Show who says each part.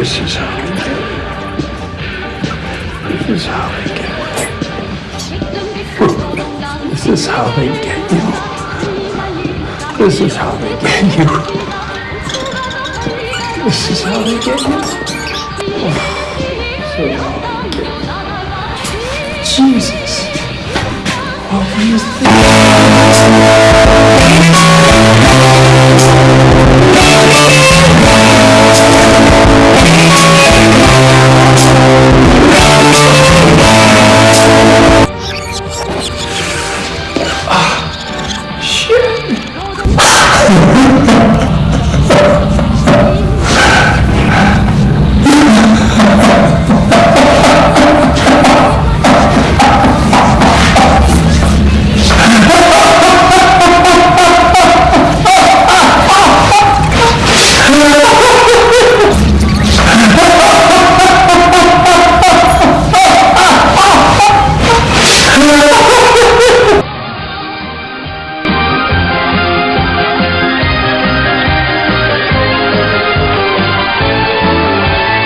Speaker 1: This is how we get you. This is how they get you. This is how they get you. This is how they get you. This is how they get you. So. Jesus. What were you thinking?